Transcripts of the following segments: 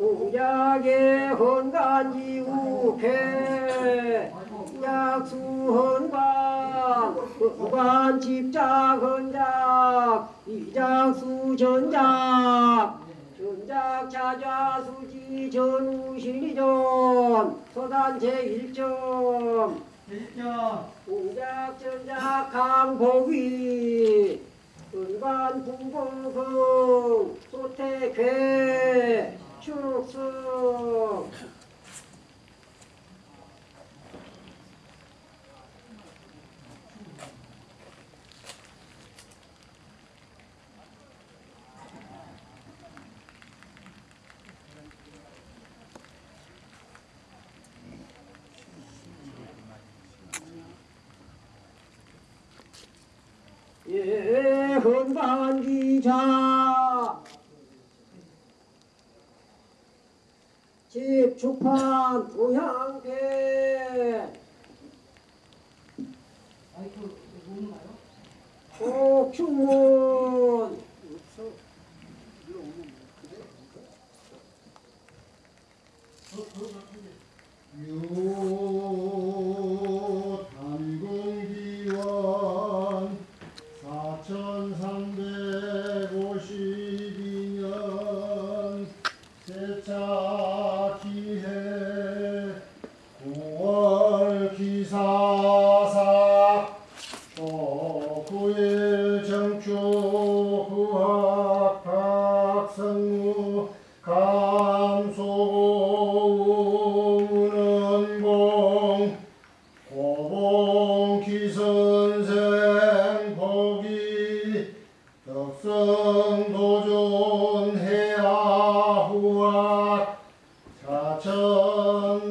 공작의 헌간지 우패 약수헌관 헌관 집작 헌작 이작수 전작 전작 자자 수지 전우신이전 소단 제1점 공작 전작 강복위 은관 분봉성 소태괴 축승 예, 헌반기자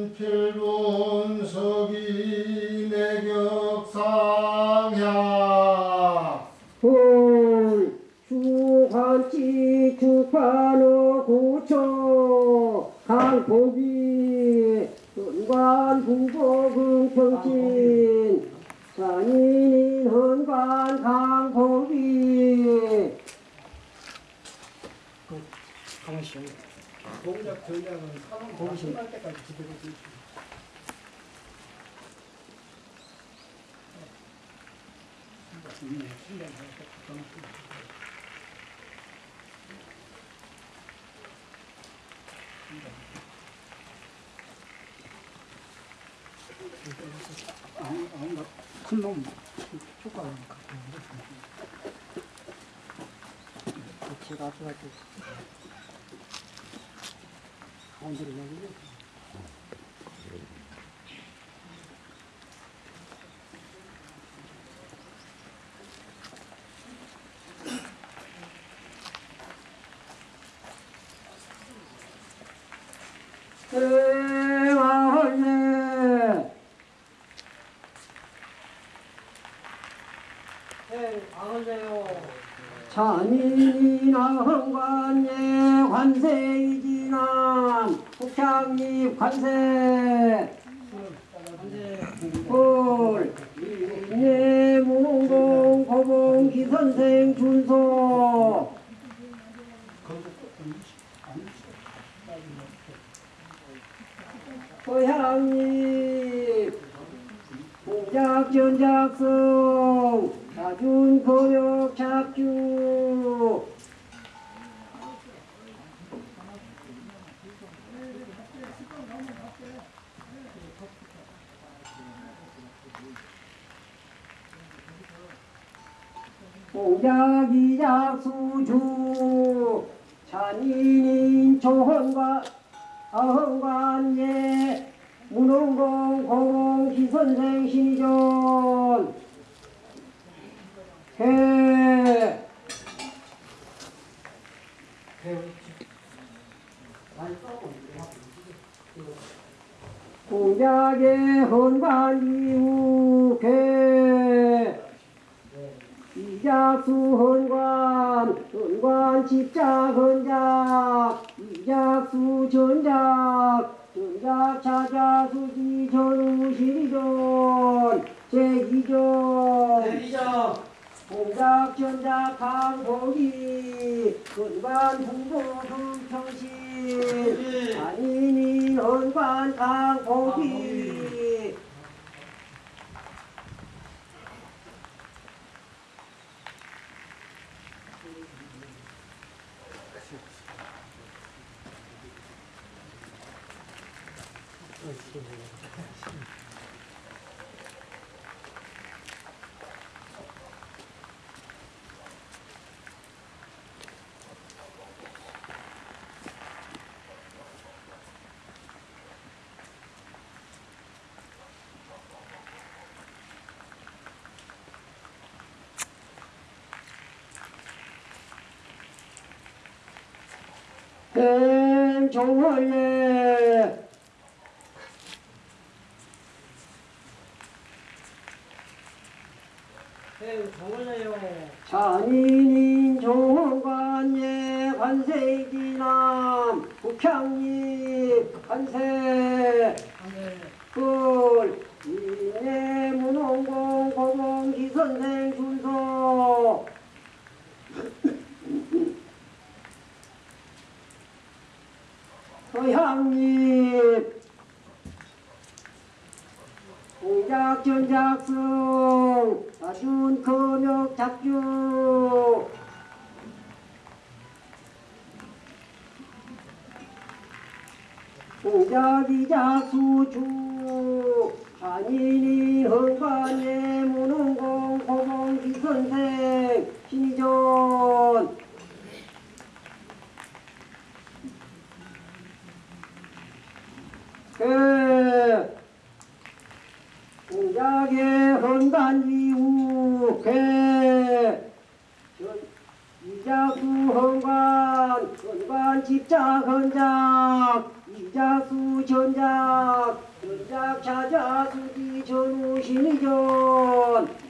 사 공신 할 때까지 그대로 되지. 큰놈 효과가 제가 앞서가지고 여기요. 대왕네 찬이나 헌관예 관세이지 난 북향립 관세. 헐 예, 무공 고봉 기선생 준소. 고향립 공작 전작성. 자준 거역 착주 공작 이작 수주. 찬인인 조헌관 어헌관예 문흥공 공공 기선생 신전. 해. 공작의 헌관 이후 개 이작수 헌관 헌관 집작 헌작 이작수 전작 전작 차자 수지 전우 시리전 제2전. 이정 공작 전작 강복이 근관 부보 금평신. 안인이 헌관 강복이 네, 정원해요. 잔인인 종관예 관세기남 북향리 관세 네. 꿀 인내 문홍공 고봉 기선생 준소 서향립 공작 전 작성 아준 금역 작주. 공작이 작 수주. 한인이 헌관예 문홍공 고봉 기 선생. 신이전 공작의 헌관 이후 그 이자수 헌관 헌관 집작 헌작 이자수 전작 전작 수지 전후 신의전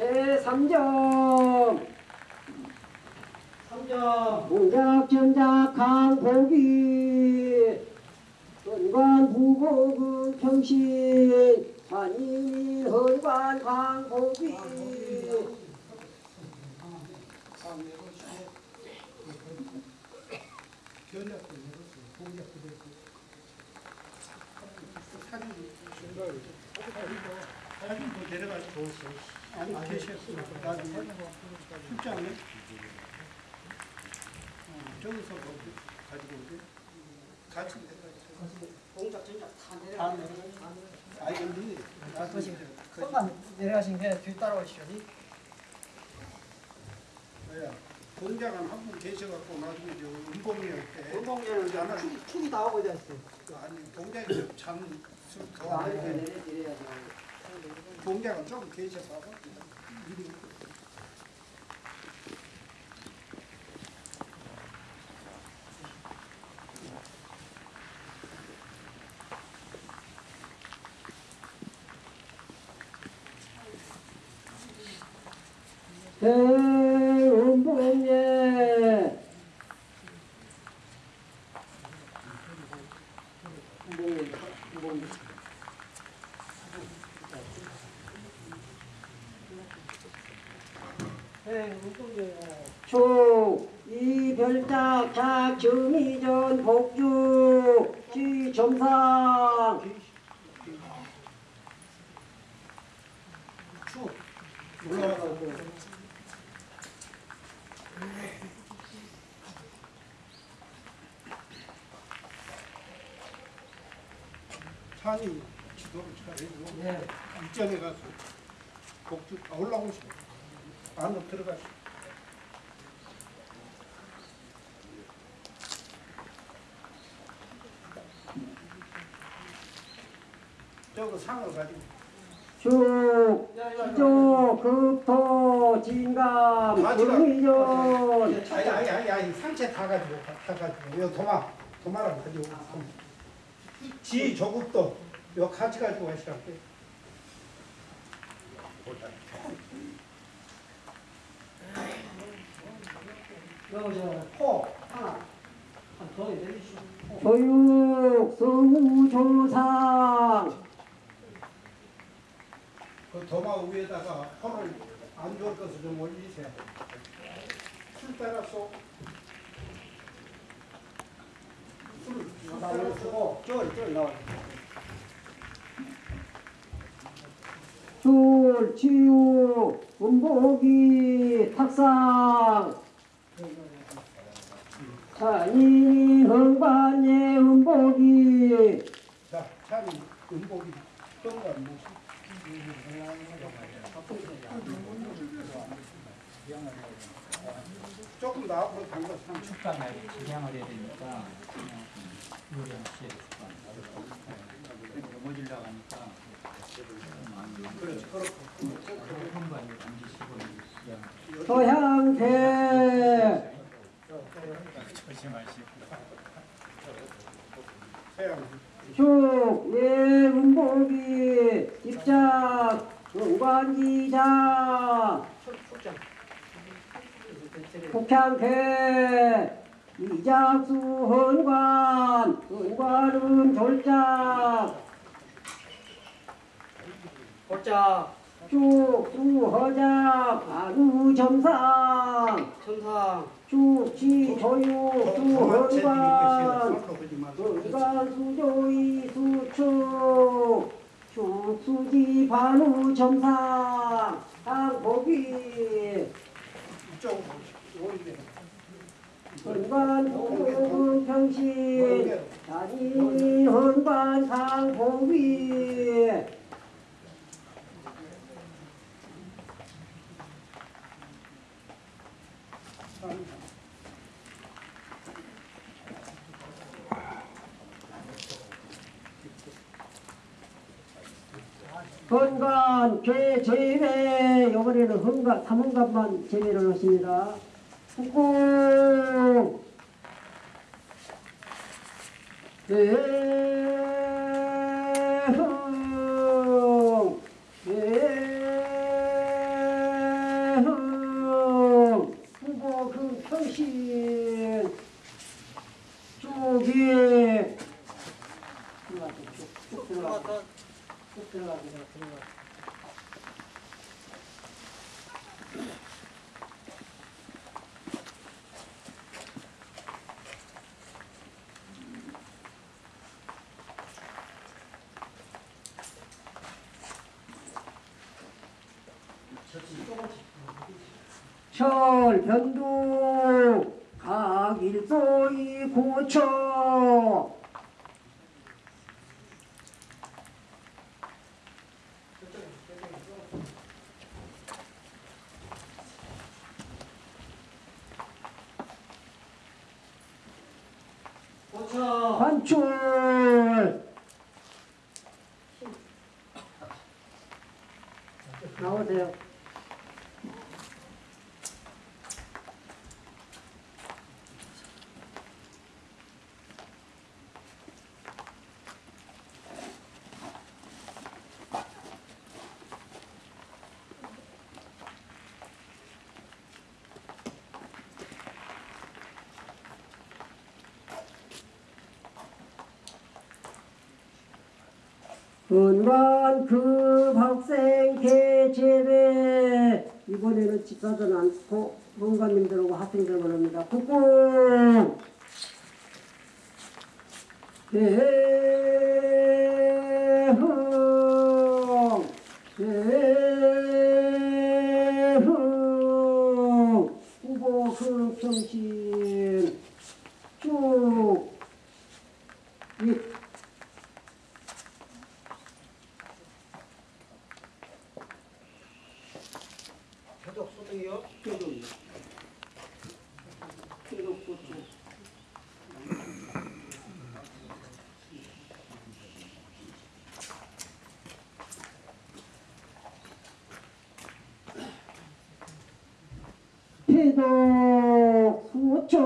제3점 삼점. 공작 전작 강복이 헌관 부보금 평신 내렸어. 공작도 됐고. 사진 더 내려가서 좋았어. 아니 계셨으니까 나중에 출장에 어, 저기서 가지고 오게 같이 내려가서 공작 전작 다다 내려가. 아이 근데 나중에 손만 내려가신 게 뒤 따라오시더니 뭐야 공장은 한 분 계셔갖고 나중에 저 은봉이할 때 나는 축- 축이 다 오고 됐어 그 아니 공장이 잠더 아니 안 돼. 공장은 조금 계셔서 미리 대 네. 초 이별작 작정이전 복주 지점상. 올라가고 산이 지도를 잘해주고 네. 입전에 가서 복주 아, 올라오시고 안으로 들어가시고 저거 상을 가지고. 축 시조 급토 진감 금이전. 아니 아니 아니 아니 상체 다 가지고 가- 다 가지고. 요 도마 도마랑 가지고. 지 조국도 요 같이 가지고 가시라고 여기 저코 하나 한 돈이 내주시오. 교육 성우조상 그 도마 위에다가 폰을 안 좋을 것을 좀 올리세요. 술 따라서 술을 나를 주고 쫄쫄 나와. 술, 치유, 음복이, 탁상 찬이 흥반의 음복이. 자, 찬이 음복이 정관 무시. 조금 더 앞으로 당겨 상 축간을 진행을 해야 되니까 넘어지려고 하니까 그렇지 그렇고 한번 앉으시고 서양 축, 예, 입장, 응관기자, 폭향태, 이작수 헌관, 헌관은 졸작, 골자 쭉, 수허작, 아누 점상, 천상 쭉, 지, 조육, 수헌관, 은관 수조이 수축 축수지 반우 점상 오리게 은관 동동 평신. 단인 헌관 상복이 헌관 죄 제외 이번에는 헌관 삼헌관만 제외를 하십니다. 그 들어가죠. 쭉 들어갑니다. 들어가. 철, 변두, 각일소이 고초, 관출, 나오세요. 은관 그 학생 개제배. 이번에는 집사들 않고 문관님들하고 학생들만 합니다. 국공 대흥 대흥 후보 그 평신 쭉 이, 표적 소득이요 태도 수초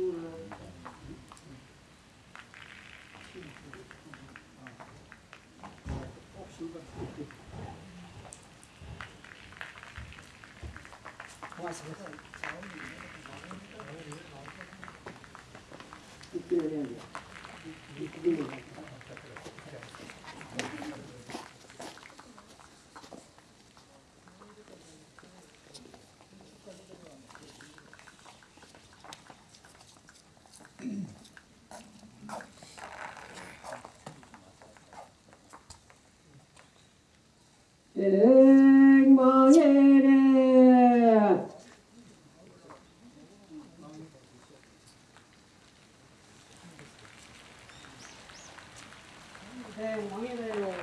고맙 습니다. 백망해래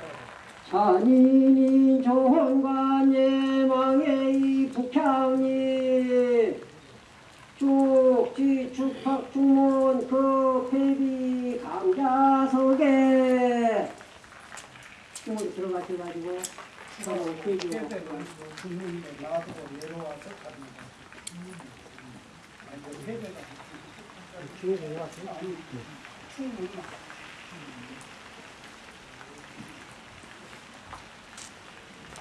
잔인인 조원관예 망의 북향이 쭉지 축팍 중문 그 패비 강자석에 중문 들어가셔가지고 서로 패기 패배는 죽는데 놔두고 내려와서 갑니다. 아니, 패배가 중에 와서 충분히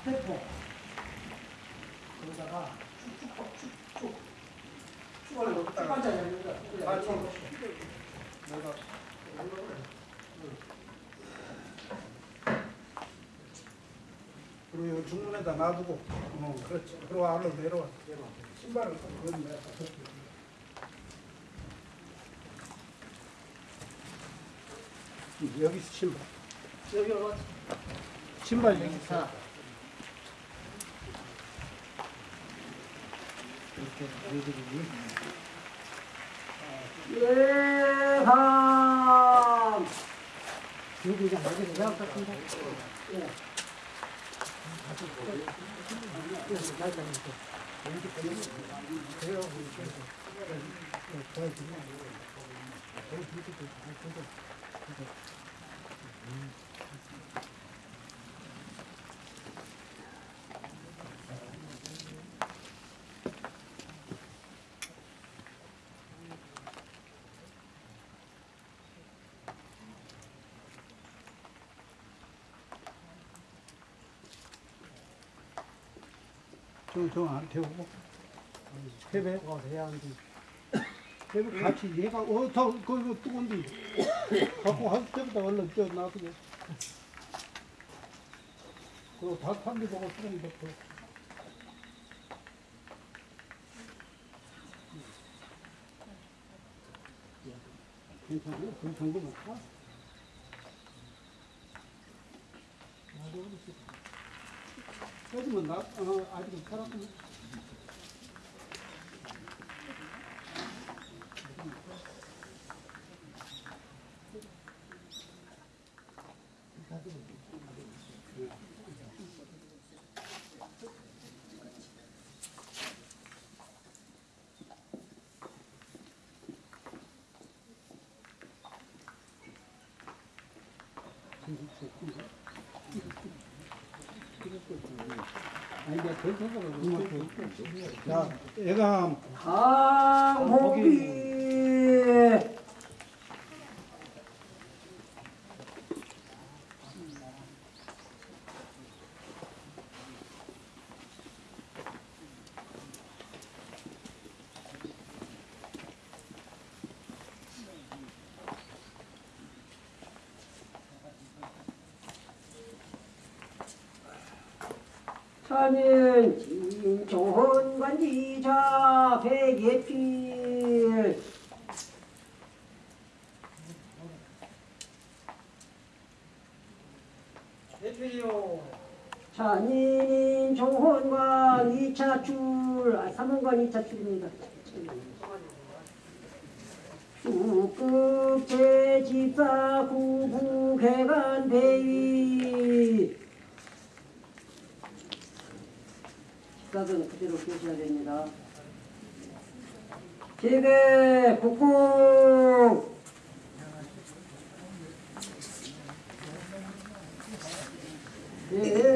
대포 거기다가 쭉쭉 쭉쭉 쭉을 넣었다가 같이 내가 그리고 이 중문에다 놔두고 어 그렇지. 그리고 안으로 내려와 신발을 내 여기 신발 여기 올라. 신발 여기 있어 예함 여기가 여기 내가 같은데. 저저안 태우고? 패배? 어 해야 한디 패배 같이 얘가 어더 그거 뜨거운데 갖고 할 때부터 얼른 저 놔두고 그리고 다 판대 보고 뜨거운 거 괜찮아요? 그 정도면 다? 해주면 나, 어, 아직은 살았구나. 자, 애가 강호비 차는 진종헌 관지자 백예필 대표요. 찬인 종헌관 2차 출, 아, 3원관 2차 출입니다. 수급 제집사 구부개간 대위 식사는 그대로 계셔야 됩니다. 제배 국궁 대흥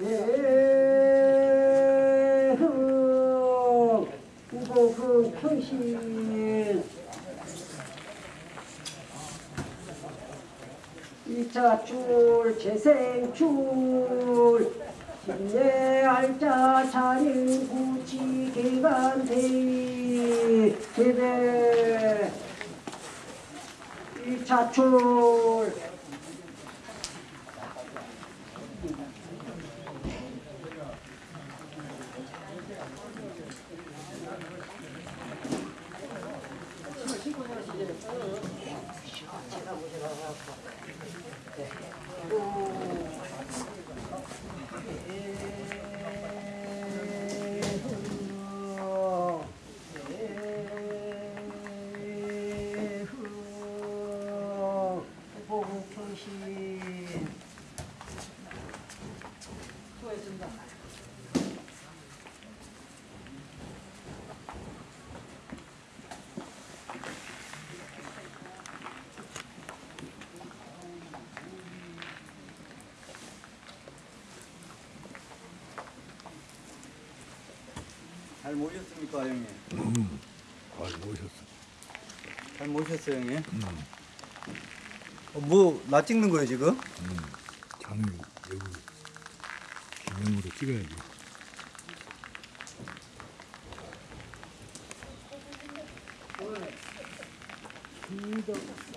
대흥 이차 출 재생출 신내 알자 차림 구치 개간 대의 개배 이차 잘 모셨습니까, 형님? 음, 잘 모셨어. 잘 모셨어, 형님? 음. 어, 뭐, 나 찍는 거예요, 지금? 음, 장이 여기 기념으로 찍어야지. 음.